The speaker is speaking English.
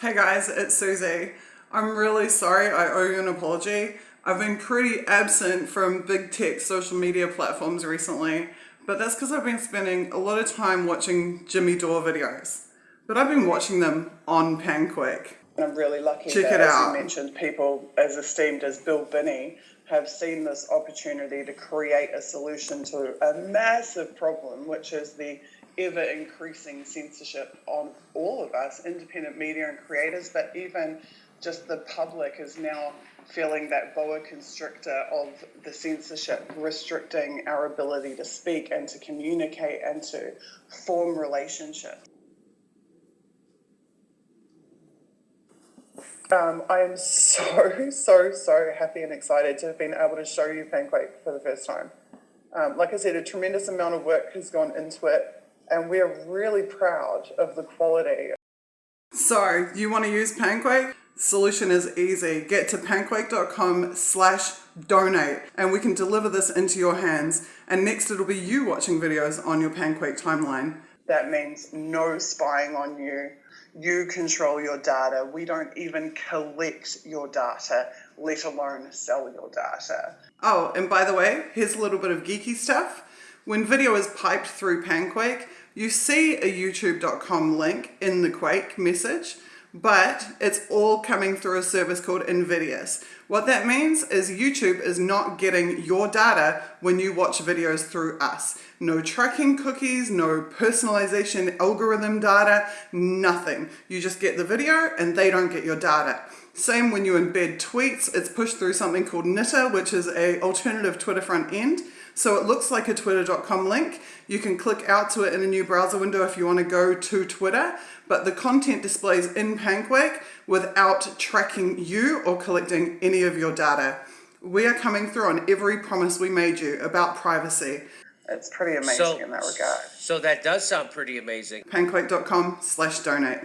Hey guys, it's Susie. I'm really sorry I owe you an apology. I've been pretty absent from big tech social media platforms recently, but that's because I've been spending a lot of time watching Jimmy Dore videos. But I've been watching them on Panquake. I'm really lucky Check that, as out. you mentioned, people as esteemed as Bill Binney have seen this opportunity to create a solution to a massive problem, which is the ever increasing censorship on all of us, independent media and creators, but even just the public is now feeling that boa constrictor of the censorship, restricting our ability to speak and to communicate and to form relationships. Um, I am so, so, so happy and excited to have been able to show you Panquake for the first time. Um, like I said, a tremendous amount of work has gone into it, and we're really proud of the quality. So, you want to use Panquake? Solution is easy. Get to panquake.com slash donate and we can deliver this into your hands. And next it'll be you watching videos on your Panquake timeline. That means no spying on you. You control your data. We don't even collect your data, let alone sell your data. Oh, and by the way, here's a little bit of geeky stuff. When video is piped through Panquake, you see a youtube.com link in the Quake message, but it's all coming through a service called Invidious. What that means is YouTube is not getting your data when you watch videos through us. No tracking cookies, no personalization algorithm data, nothing. You just get the video and they don't get your data. Same when you embed tweets, it's pushed through something called Nitter, which is a alternative Twitter front end. So it looks like a twitter.com link. You can click out to it in a new browser window if you want to go to Twitter, but the content displays in Panquake without tracking you or collecting any of your data. We are coming through on every promise we made you about privacy. It's pretty amazing So, in that regard. so that does sound pretty amazing. Panquake.com slash donate.